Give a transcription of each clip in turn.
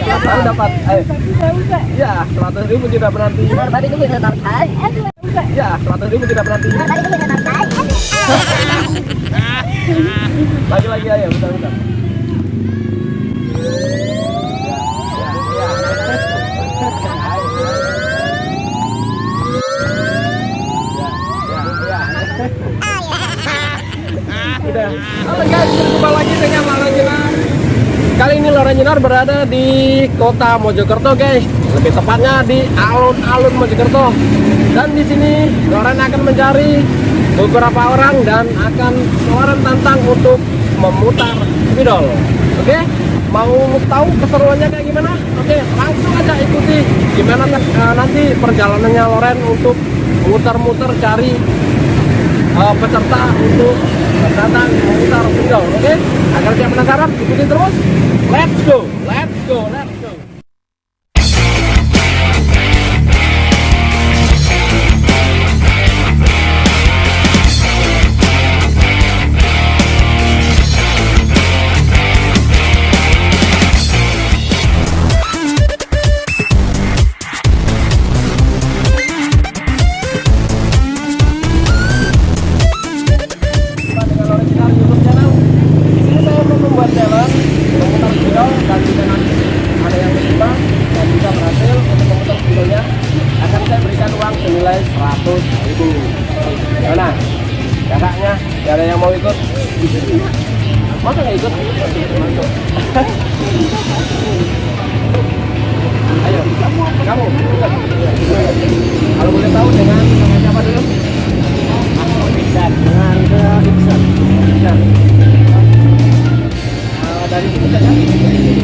Pelan pelan dapat. Ayo. Ya, seratus ribu tidak. Tadi itu bisa tarik. Ya, seratus ribu tidak. Tadi itu bisa tarik. Lagi lagi ayo, bentar bentar. Ya, ya, ya. Ya, ya, ya. Udah. Oke guys, berjumpa lagi dengan Jenar. Kali ini Loren Jenar berada di kota Mojokerto guys. Lebih tepatnya di alun-alun Mojokerto. Dan di sini Loren akan mencari beberapa orang dan akan Loren tantang untuk memutar spidol. Oke? Mau tahu keseruannya kayak gimana? Oke, langsung aja ikuti gimana eh, nanti perjalanannya Loren untuk muter-muter cari uh, peserta untuk datang memutar spidol oke? Agar siap penasaran ikuti terus. Let's go let's go let's go senilai 100 ribu. Gimana? Kakaknya, gak ada yang mau ikut? Masa nggak ikut? Ayo, kamu, kamu. Kalau boleh tahu dengan siapa dulu? Iksan dengan uh, Iksan dari sini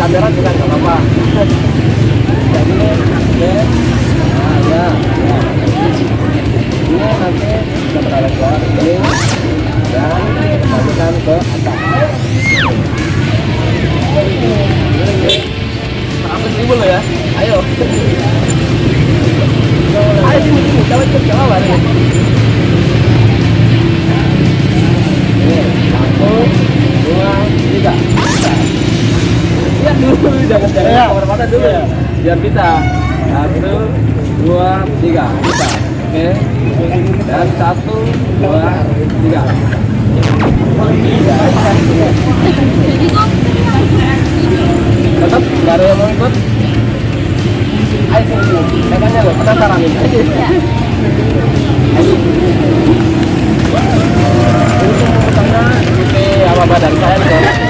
kamera juga nggak ya. Biar bisa. Satu, dua, tiga, bisa. Oke. Dan satu, dua, tiga. Tetap nggak yang mau ikut? Ayo sini loh, penasaran ini. Ini pemutarnya ikuti apa badan saya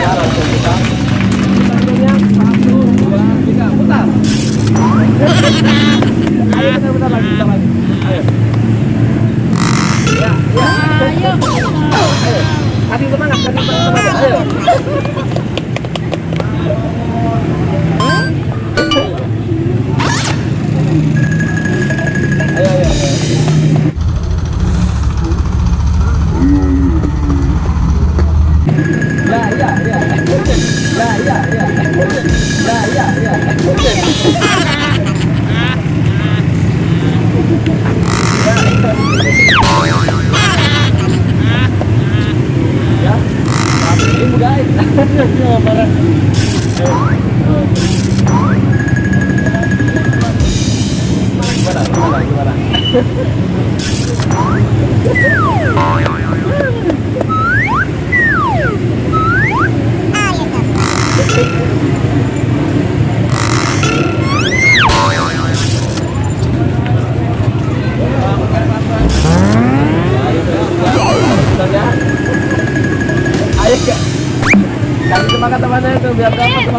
Kasih semangat temannya itu biar dapat.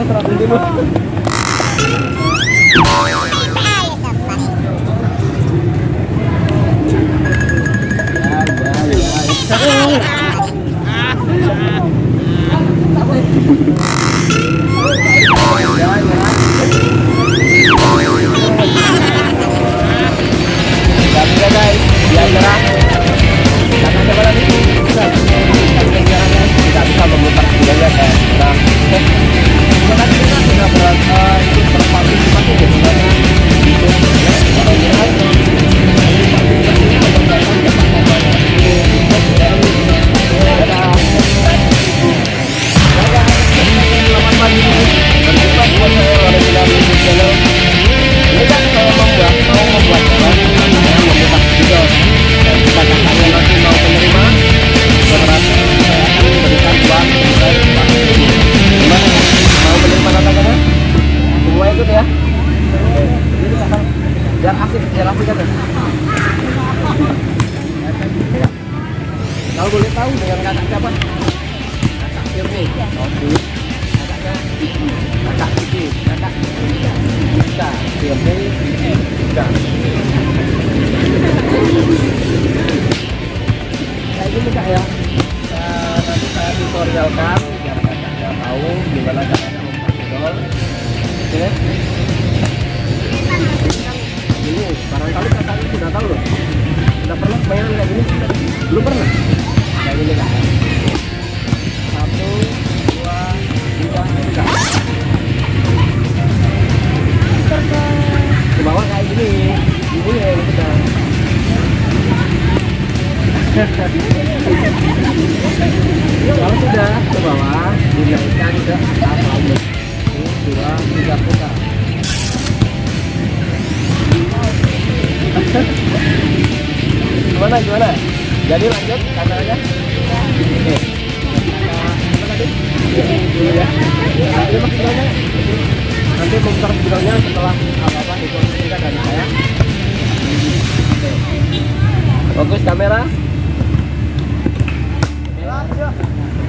Karena coba lagi. Tidak bisa memutar Terima kasih. kita sudah Kalau boleh tahu dengan kakak siapa? Kakak Firni. Oke. Kakaknya Kakak Kiki. Kakak Kita Firni Kita. Saya ini kak ya. Eh, nanti saya tutorialkan biar kakak tahu gimana caranya membuat Oke. Ini barangkali kakak sudah tahu loh. Sudah pernah main kayak gini? Belum pernah? Kalau sudah ke bawah, dinaikkan ke atas. Ini dua, tiga putar. gimana gimana? Jadi lanjut kameranya? Oke. Nanti mas videonya. Nanti memutar videonya setelah apa-apa kita dari saya. Fokus kamera.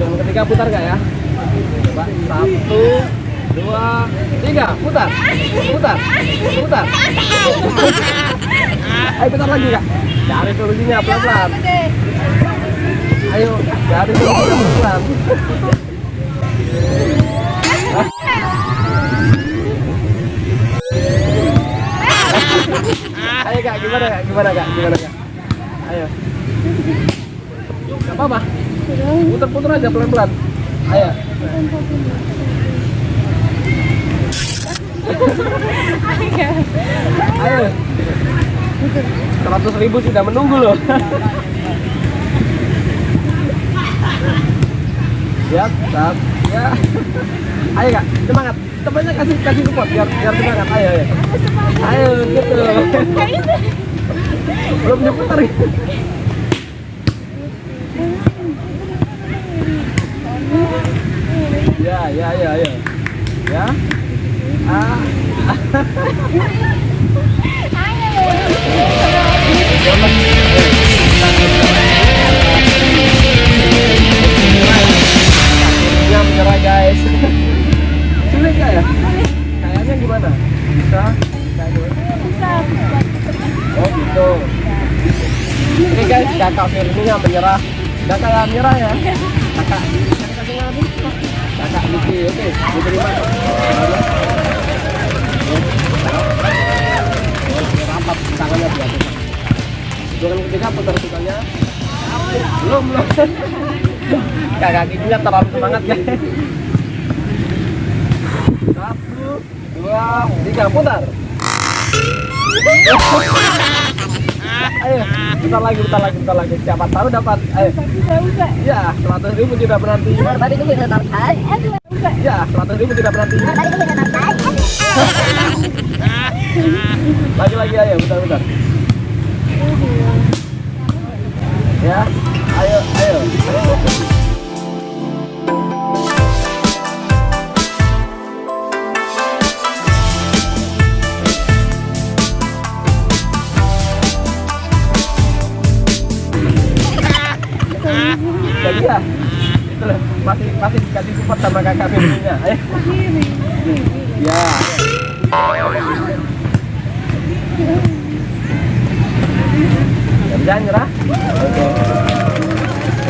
Yang ketiga putar nggak ya? Coba satu, dua, tiga, putar, putar, putar. Ayo putar lagi kak. Cari solusinya pelan-pelan. Ayo, cari solusinya pelan-pelan. Ayo kak, gimana kak? Gimana kak? Gimana kak? Ayo. Gak apa-apa. Putar-putar aja pelan-pelan. Ayo. Ayo. Seratus ribu sudah menunggu loh. Siap, siap, ya. Ayo kak, semangat. Temannya kasih kasih support biar biar semangat. Ayo, ayo. Ayo, gitu. Belum nyeputar. Ya, ya, ya, ya. Ya. Ah. Menyerah guys. Sulit nggak ya? Kayaknya gimana? Bisa? Oh gitu. Ini guys, kakak Firminya menyerah. Kayak menyerah ya? Kakak, kakaknya Kakak Niki, oke, diterima. Ya. Rapat tangannya biasa. Hitungan ketiga putar putarnya. Belum, belum. Kakak giginya terlalu semangat guys. Satu, dua, tiga, putar. Ayo, putar lagi, putar lagi, putar lagi. Siapa tahu dapat. Ayo. Ya, seratus ribu tidak berarti. Tadi tuh bisa tarik. Ya, seratus ribu tidak tarik. Lagi lagi ayo, putar putar. Ya, ayo, ayo. Jadi masih masih dikasih support sama kakak Firminya. Ayo. Ya. Kerja nyerah? Oke.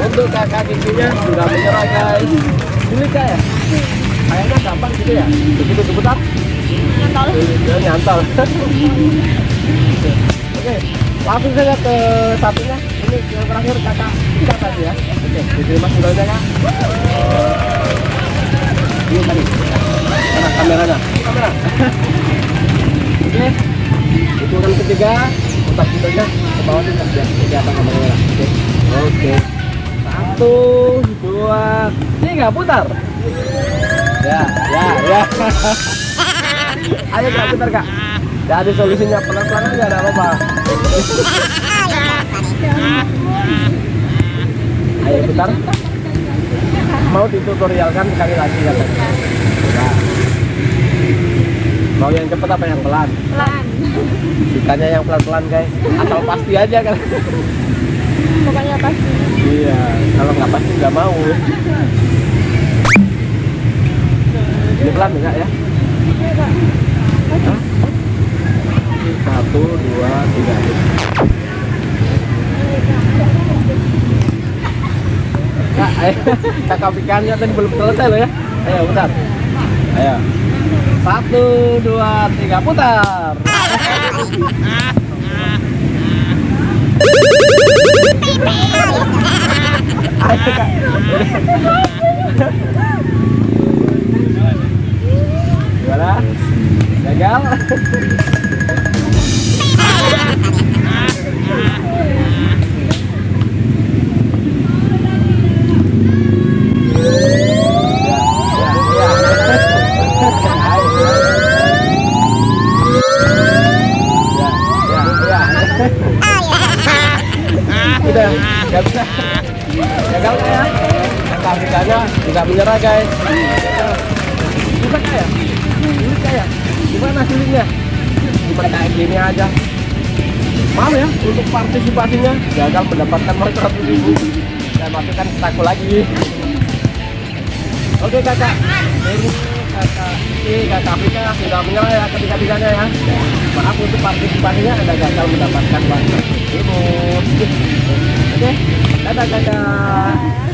Untuk kakak giginya sudah menyerah guys. Kak ya? Kayaknya gampang gitu ya. Begitu diputar? Nyantol. Ya, nyantol. Oke, langsung saja ke satunya. Ini yang terakhir kakak kita tadi ya. Oke, diterima sendalnya kak. Ini tadi. Mana kameranya? Kamera. Oke. Hitungan ketiga, putar putarnya ke bawah nih biar kelihatan kamera. Oke. Oke. Satu, dua, tiga, putar. Ya, ya, ya. Ayo kak, putar kak. Jadi solusinya pelan-pelan aja, ada apa-apa. Ayo putar. Mau ditutorialkan sekali lagi katanya. Ya. Mau yang cepat apa yang pelan? Pelan. Sukanya yang pelan-pelan guys. Asal pasti aja kan. Pokoknya pasti. Iya. Kalau nggak pasti nggak mau. jalan enggak ya Hah? satu dua tiga Kak, ayo. kakak pikannya tadi belum selesai loh ya. Ayo putar. Ayo. Satu dua tiga putar. Ayo kak gimana gagal Ya, ya, ya. Ya, ya, ya. Udah, nggak bisa. Gagal ya? Kakak Fikanya nggak menyerah guys. Bisa nggak ya? Sulit ya? Gimana sulitnya? Cuma kayak gini aja. Maaf ya, untuk partisipasinya gagal mendapatkan nomor 100 ribu. Saya masukkan staku lagi. Oke kakak, ini kakak Afrika sudah menyerah ya ketiga-tiganya ya. Maaf untuk partisipasinya Anda gagal mendapatkan ribu. Oke, dadah kakak.